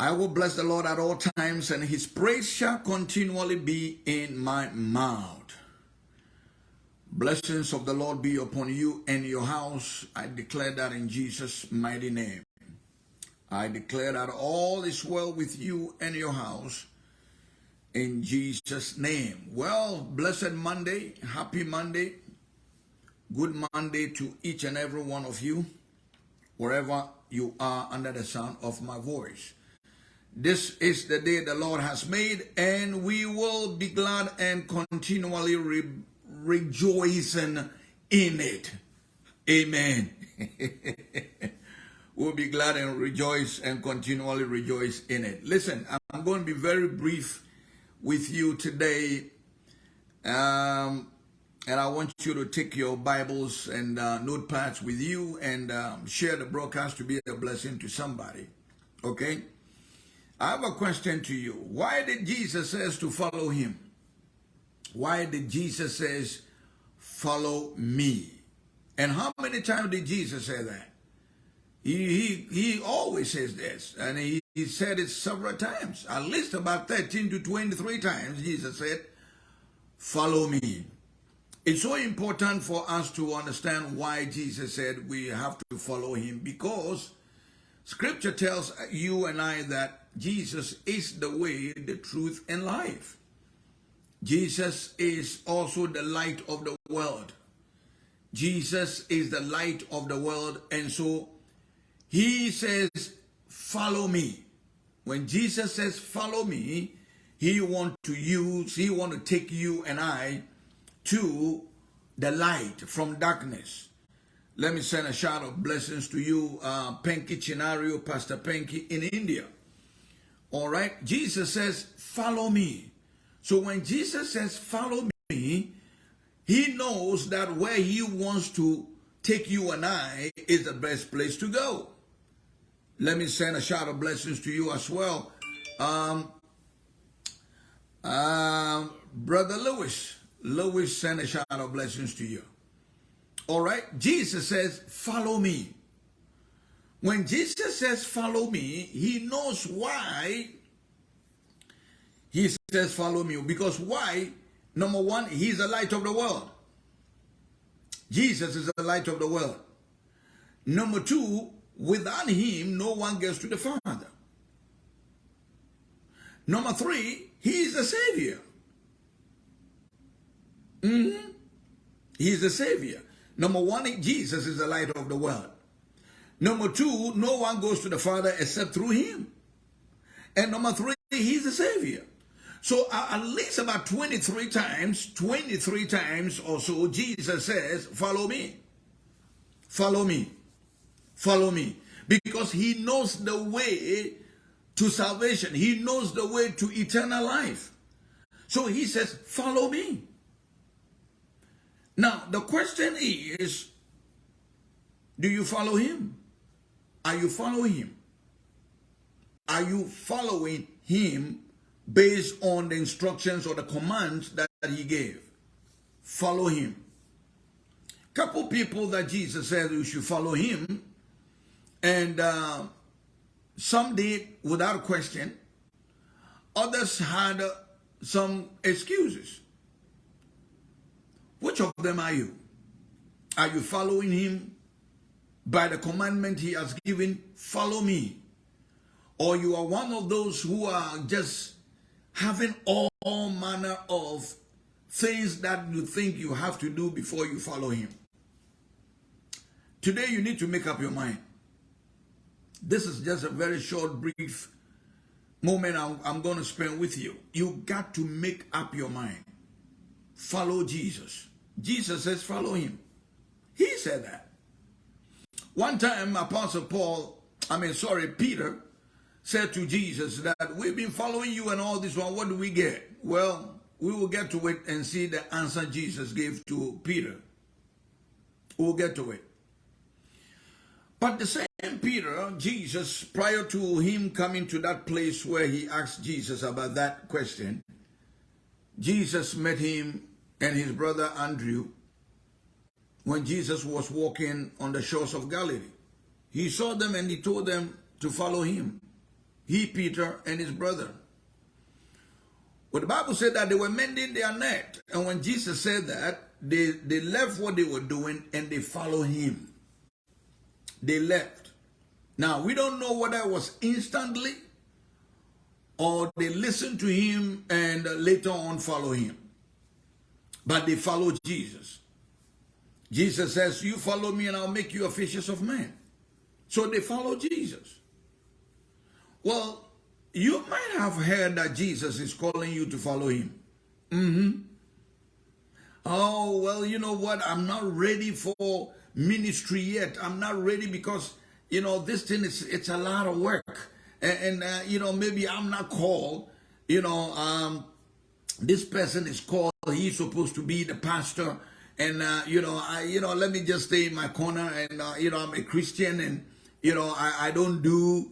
I will bless the Lord at all times, and his praise shall continually be in my mouth. Blessings of the Lord be upon you and your house. I declare that in Jesus' mighty name. I declare that all is well with you and your house in Jesus' name. Well, blessed Monday, happy Monday, good Monday to each and every one of you, wherever you are under the sound of my voice. This is the day the Lord has made, and we will be glad and continually re rejoicing in it. Amen. we'll be glad and rejoice and continually rejoice in it. Listen, I'm going to be very brief with you today. Um, and I want you to take your Bibles and uh, notepads with you and um, share the broadcast to be a blessing to somebody. Okay? I have a question to you. Why did Jesus says to follow him? Why did Jesus says, follow me? And how many times did Jesus say that? He, he, he always says this, and he, he said it several times, at least about 13 to 23 times, Jesus said, follow me. It's so important for us to understand why Jesus said we have to follow him, because scripture tells you and I that Jesus is the way, the truth, and life. Jesus is also the light of the world. Jesus is the light of the world. And so he says, follow me. When Jesus says, follow me, he want to use, he want to take you and I to the light from darkness. Let me send a shout of blessings to you, uh, Penki Chinario, Pastor Penki in India. All right. Jesus says, follow me. So when Jesus says, follow me, he knows that where he wants to take you and I is the best place to go. Let me send a shout of blessings to you as well. Um, um, Brother Lewis, Lewis send a shout of blessings to you. All right. Jesus says, follow me. When Jesus says, follow me, he knows why he says, follow me. Because why? Number one, he's the light of the world. Jesus is the light of the world. Number two, without him, no one gets to the Father. Number three, he is the Savior. Mm -hmm. He is the Savior. Number one, Jesus is the light of the world. Number two, no one goes to the Father except through him. And number three, he's the Savior. So uh, at least about 23 times, 23 times or so, Jesus says, follow me. Follow me. Follow me. Because he knows the way to salvation. He knows the way to eternal life. So he says, follow me. Now, the question is, do you follow him? Are you following him? Are you following him based on the instructions or the commands that, that he gave? Follow him. Couple people that Jesus said you should follow him, and uh, some did without question. Others had uh, some excuses. Which of them are you? Are you following him by the commandment he has given, follow me. Or you are one of those who are just having all, all manner of things that you think you have to do before you follow him. Today you need to make up your mind. This is just a very short, brief moment I'm, I'm going to spend with you. You got to make up your mind. Follow Jesus. Jesus says follow him. He said that. One time, Apostle Paul, I mean, sorry, Peter, said to Jesus that we've been following you and all this one. What do we get? Well, we will get to it and see the answer Jesus gave to Peter. We'll get to it. But the same Peter, Jesus, prior to him coming to that place where he asked Jesus about that question, Jesus met him and his brother Andrew when Jesus was walking on the shores of Galilee. He saw them and he told them to follow him. He, Peter, and his brother. But the Bible said that they were mending their net. And when Jesus said that, they, they left what they were doing and they followed him. They left. Now, we don't know whether it was instantly or they listened to him and later on follow him. But they followed Jesus. Jesus says, you follow me and I'll make you a fishers of men. So they follow Jesus. Well, you might have heard that Jesus is calling you to follow him. Mm -hmm. Oh, well, you know what? I'm not ready for ministry yet. I'm not ready because, you know, this thing is, it's a lot of work. And, and uh, you know, maybe I'm not called. You know, um, this person is called. He's supposed to be the pastor. And, uh, you know, I, you know, let me just stay in my corner and, uh, you know, I'm a Christian and, you know, I, I don't do,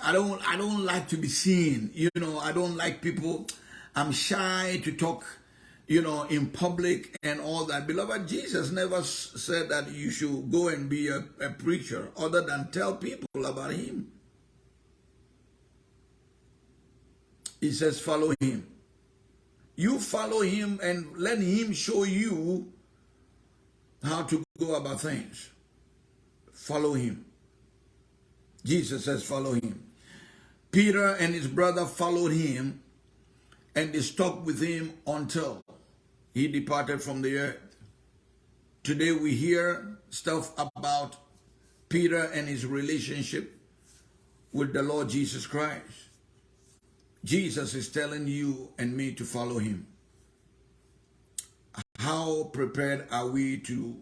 I don't, I don't like to be seen. You know, I don't like people. I'm shy to talk, you know, in public and all that. Beloved, Jesus never said that you should go and be a, a preacher other than tell people about him. He says, follow him. You follow him and let him show you how to go about things. Follow him. Jesus says, follow him. Peter and his brother followed him and they stuck with him until he departed from the earth. Today we hear stuff about Peter and his relationship with the Lord Jesus Christ. Jesus is telling you and me to follow him. How prepared are we to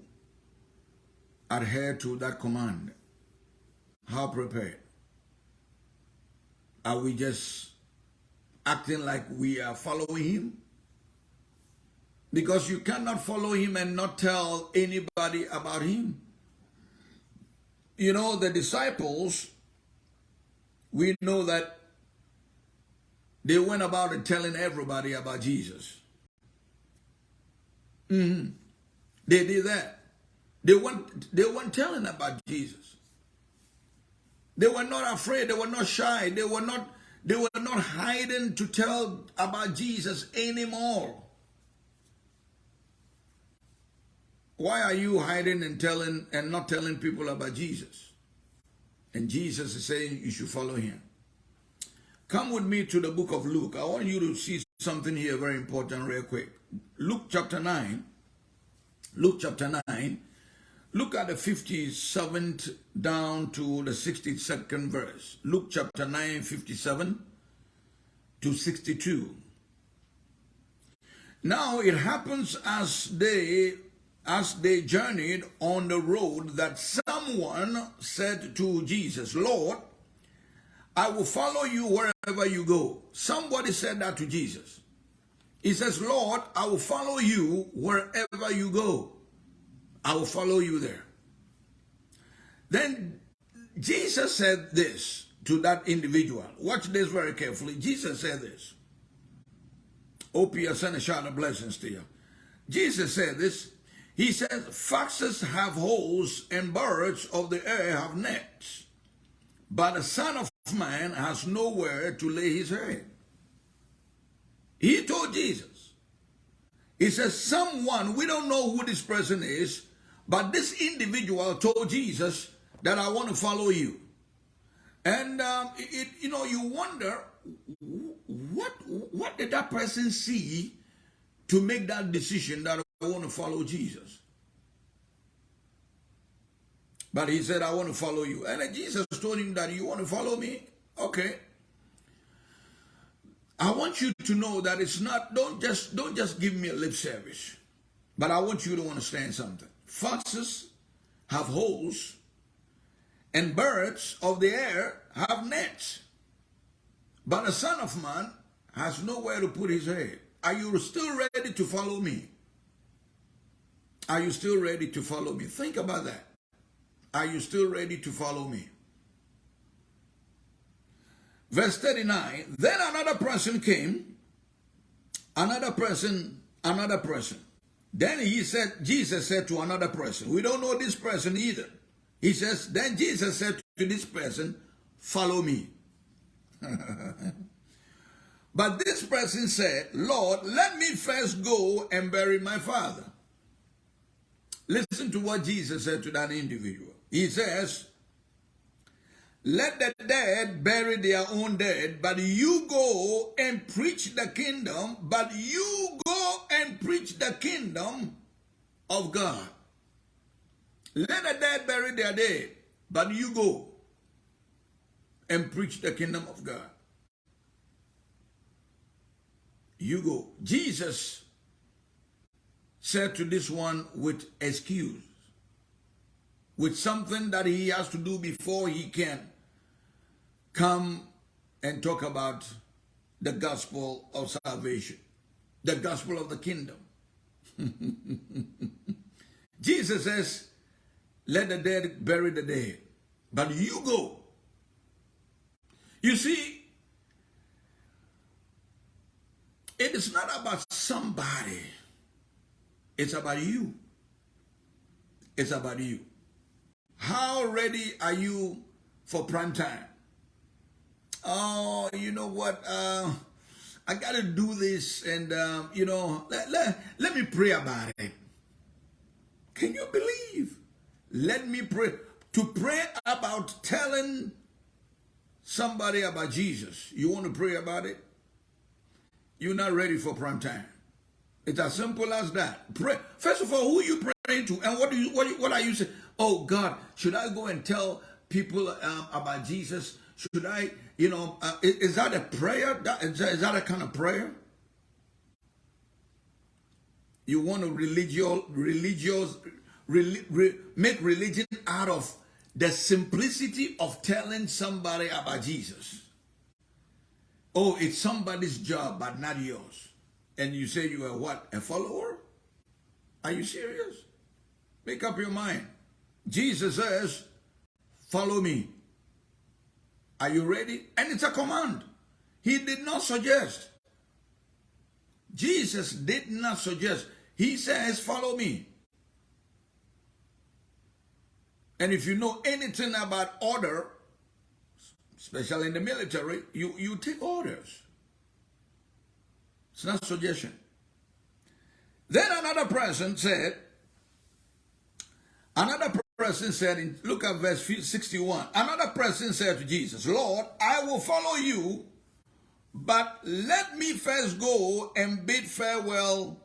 adhere to that command? How prepared? Are we just acting like we are following him? Because you cannot follow him and not tell anybody about him. You know, the disciples, we know that they went about telling everybody about Jesus. Mm -hmm. They did that. They weren't, they weren't telling about Jesus. They were not afraid. They were not shy. They were not, they were not hiding to tell about Jesus anymore. Why are you hiding and telling and not telling people about Jesus? And Jesus is saying you should follow him. Come with me to the book of Luke. I want you to see something here very important real quick. Luke chapter 9. Luke chapter 9 Look at the 57th down to the 62nd verse. Luke chapter 9, 57 to 62. Now it happens as they as they journeyed on the road that someone said to Jesus, Lord, I will follow you wherever you go. Somebody said that to Jesus. He says, Lord, I will follow you wherever you go. I will follow you there. Then Jesus said this to that individual. Watch this very carefully. Jesus said this. Opie, I send a shout of blessings to you. Jesus said this. He says, foxes have holes and birds of the air have nets. But the Son of Man has nowhere to lay his head. He told Jesus. He says, someone, we don't know who this person is, but this individual told Jesus that I want to follow you. And um, it, you know, you wonder what what did that person see to make that decision that I want to follow Jesus. But he said, I want to follow you. And Jesus told him that you want to follow me? Okay. I want you to know that it's not, don't just, don't just give me a lip service. But I want you to understand something. Foxes have holes, and birds of the air have nets. But the Son of Man has nowhere to put his head. Are you still ready to follow me? Are you still ready to follow me? Think about that. Are you still ready to follow me? Verse 39, then another person came, another person, another person. Then he said, Jesus said to another person, we don't know this person either. He says, then Jesus said to this person, follow me. but this person said, Lord, let me first go and bury my father. Listen to what Jesus said to that individual. He says, let the dead bury their own dead, but you go and preach the kingdom, but you go and preach the kingdom of God. Let the dead bury their dead, but you go and preach the kingdom of God. You go. Jesus said to this one with excuse, with something that he has to do before he can come and talk about the gospel of salvation, the gospel of the kingdom. Jesus says, let the dead bury the dead, but you go. You see, it is not about somebody. It's about you. It's about you. How ready are you for prime time? Oh, you know what, uh, I got to do this and, um, you know, let, let, let me pray about it. Can you believe? Let me pray. To pray about telling somebody about Jesus. You want to pray about it? You're not ready for prime time. It's as simple as that. Pray. First of all, who you praying to? And what do you what, what are you saying? Oh God, should I go and tell people um, about Jesus? Should I, you know, uh, is, is, that a prayer? That, is, that, a kind of prayer? You want to religious, religious, re, re, make religion out of the simplicity of telling somebody about Jesus. Oh, it's somebody's job, but not yours. And you say you are what? A follower? Are you serious? Make up your mind. Jesus says, follow me. Are you ready? And it's a command. He did not suggest. Jesus did not suggest. He says, follow me. And if you know anything about order, especially in the military, you, you take orders. It's not suggestion. Then another person said, another person said in look at verse 61 another person said to jesus lord i will follow you but let me first go and bid farewell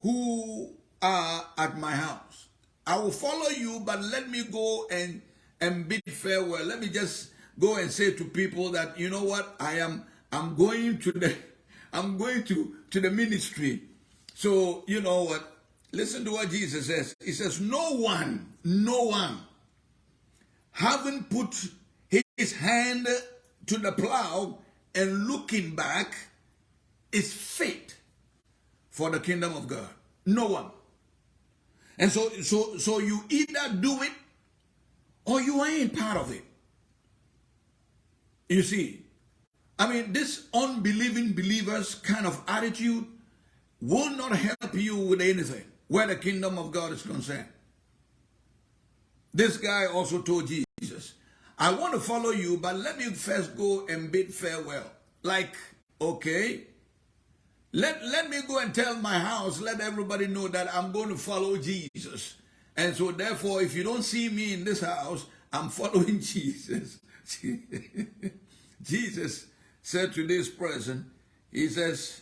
who are at my house. I will follow you but let me go and and bid farewell. Let me just go and say to people that you know what? I am i'm going to the i'm going to to the ministry. So you know what Listen to what Jesus says. He says, no one, no one, having put his hand to the plow and looking back is fit for the kingdom of God. No one. And so, so, so you either do it or you ain't part of it. You see, I mean, this unbelieving believers kind of attitude will not help you with anything where the kingdom of God is concerned. This guy also told Jesus, I want to follow you, but let me first go and bid farewell. Like, okay, let, let me go and tell my house, let everybody know that I'm going to follow Jesus. And so therefore, if you don't see me in this house, I'm following Jesus. Jesus said to this person, he says,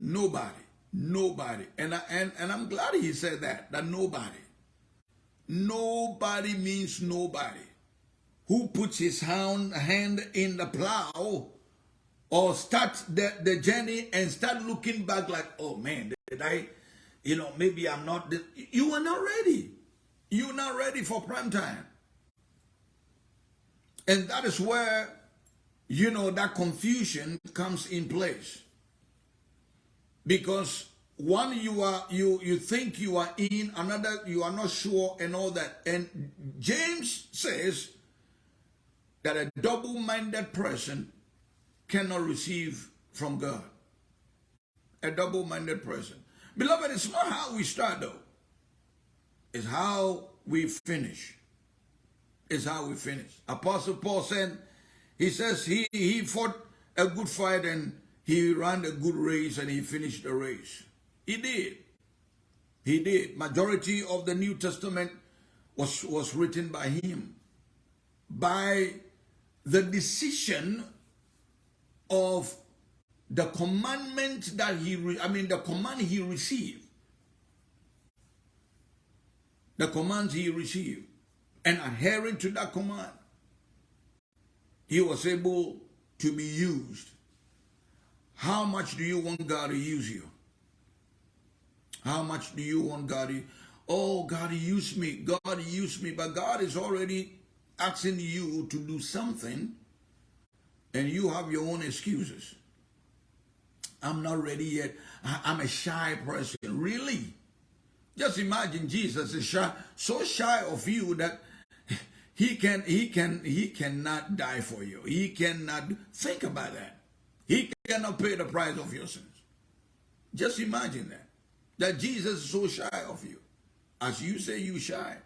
nobody Nobody. And, I, and, and I'm glad he said that, that nobody. Nobody means nobody. Who puts his hand, hand in the plow or start the, the journey and start looking back like, oh man, did I, you know, maybe I'm not, you are not ready. You're not ready for prime time. And that is where, you know, that confusion comes in place because one you are you you think you are in another you are not sure and all that. And james says that a double-minded person cannot receive from god. A double-minded person. Beloved it's not how we start though. It's how we finish. It's how we finish. Apostle paul said He says he, he fought a good fight and he ran a good race and he finished the race. He did. He did. Majority of the New Testament was, was written by him. By the decision of the commandment that he, I mean, the command he received. The commands he received. And adhering to that command, he was able to be used. How much do you want God to use you? How much do you want God to Oh, God, use me. God, use me. But God is already asking you to do something and you have your own excuses. I'm not ready yet. I'm a shy person. Really? Just imagine Jesus is shy, so shy of you that he can he can he cannot die for you. He cannot think about that. He cannot pay the price of your sins. Just imagine that. That Jesus is so shy of you. As you say you shy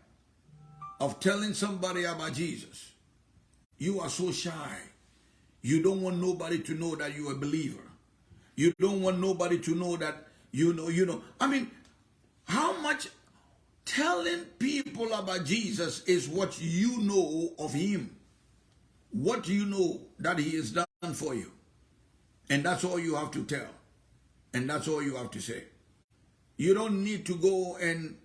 of telling somebody about Jesus. You are so shy. You don't want nobody to know that you're a believer. You don't want nobody to know that you know, you know. I mean, how much telling people about Jesus is what you know of him. What you know that he has done for you? And that's all you have to tell. And that's all you have to say. You don't need to go and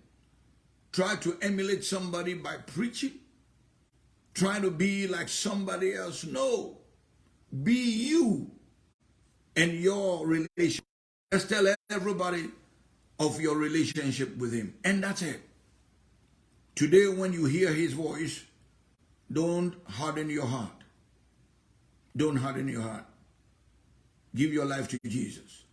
try to emulate somebody by preaching, trying to be like somebody else. No. Be you and your relation. Just tell everybody of your relationship with him. And that's it. Today, when you hear his voice, don't harden your heart. Don't harden your heart. Give your life to Jesus.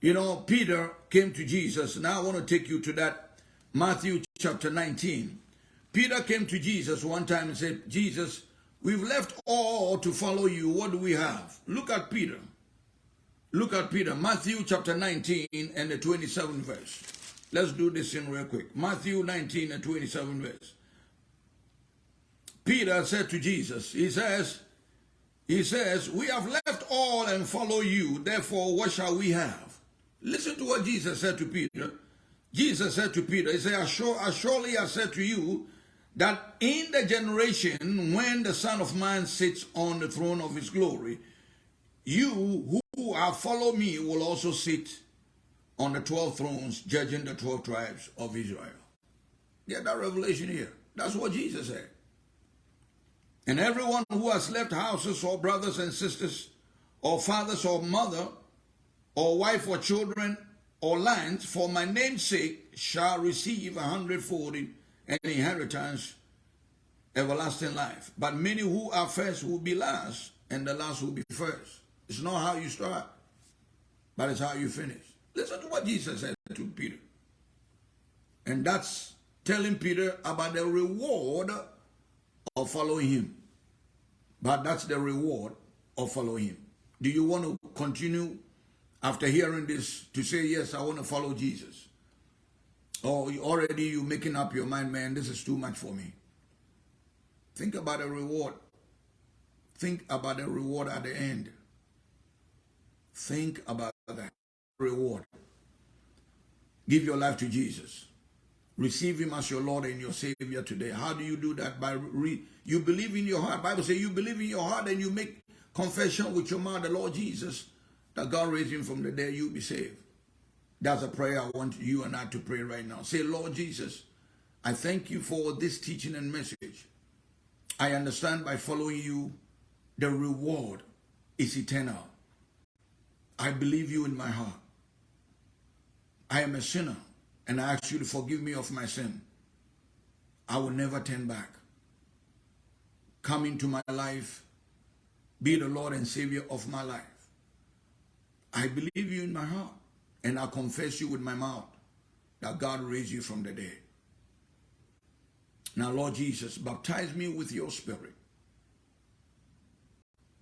You know, Peter came to Jesus. Now I want to take you to that Matthew chapter 19. Peter came to Jesus one time and said, Jesus, we've left all to follow you. What do we have? Look at Peter. Look at Peter, Matthew chapter 19 and the 27th verse. Let's do this in real quick. Matthew 19 and 27 verse. Peter said to Jesus, he says, he says, we have left all and follow you. Therefore, what shall we have? Listen to what Jesus said to Peter. Jesus said to Peter, he said, surely I said to you that in the generation when the Son of Man sits on the throne of his glory, you who have followed me will also sit on the 12 thrones judging the 12 tribes of Israel. Get that revelation here. That's what Jesus said. And everyone who has left houses or brothers and sisters or fathers or mother or wife or children or lands for my name's sake shall receive a hundredfold an inheritance everlasting life. But many who are first will be last and the last will be first. It's not how you start, but it's how you finish. Listen to what Jesus said to Peter. And that's telling Peter about the reward of following him. But that's the reward of following him. Do you want to continue after hearing this to say, yes, I want to follow Jesus? Or already you making up your mind, man, this is too much for me. Think about the reward. Think about the reward at the end. Think about that reward. Give your life to Jesus. Receive him as your Lord and your Savior today. How do you do that? By re you believe in your heart. Bible says you believe in your heart and you make confession with your mouth, the Lord Jesus, that God raised him from the dead, you'll be saved. That's a prayer I want you and I to pray right now. Say, Lord Jesus, I thank you for this teaching and message. I understand by following you, the reward is eternal. I believe you in my heart. I am a sinner and I ask you to forgive me of my sin. I will never turn back. Come into my life. Be the Lord and Savior of my life. I believe you in my heart and I confess you with my mouth that God raised you from the dead. Now, Lord Jesus, baptize me with your spirit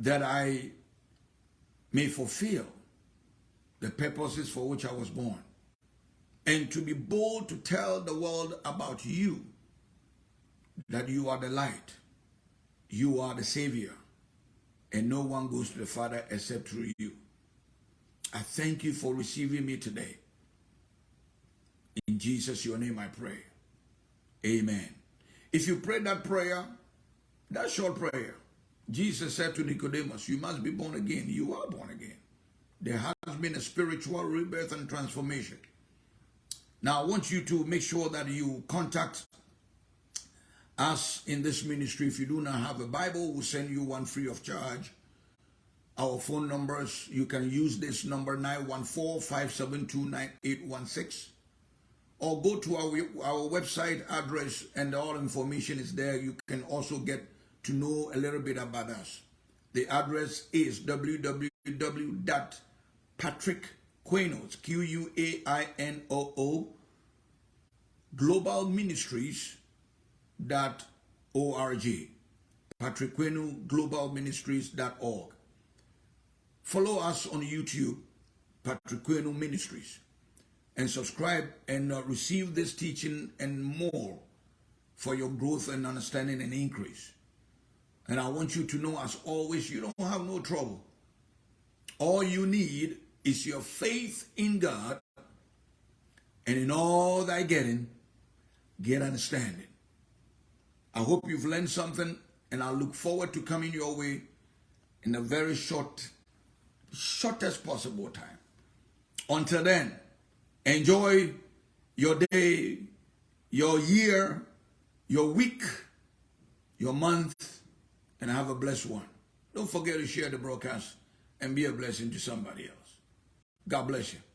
that I may fulfill the purposes for which I was born, and to be bold to tell the world about you, that you are the light, you are the Savior, and no one goes to the Father except through you. I thank you for receiving me today. In Jesus, your name I pray. Amen. If you pray that prayer, that short prayer, Jesus said to Nicodemus, You must be born again. You are born again. There has been a spiritual rebirth and transformation. Now, I want you to make sure that you contact us in this ministry. If you do not have a Bible, we'll send you one free of charge. Our phone numbers, you can use this number 914-572-9816 or go to our, our website address and all information is there. You can also get to know a little bit about us. The address is www.patrickquainoo, Q-U-A-I-N-O-O, Global Ministries dot org. Patrick Quainoo, org. Follow us on YouTube, Patrick Quainoo Ministries, and subscribe and uh, receive this teaching and more for your growth and understanding and increase. And I want you to know, as always, you don't have no trouble. All you need is your faith in God, and in all thy getting, get understanding. I hope you've learned something, and I look forward to coming your way in a very short, shortest possible time. Until then, enjoy your day, your year, your week, your month, and have a blessed one. Don't forget to share the broadcast and be a blessing to somebody else. God bless you.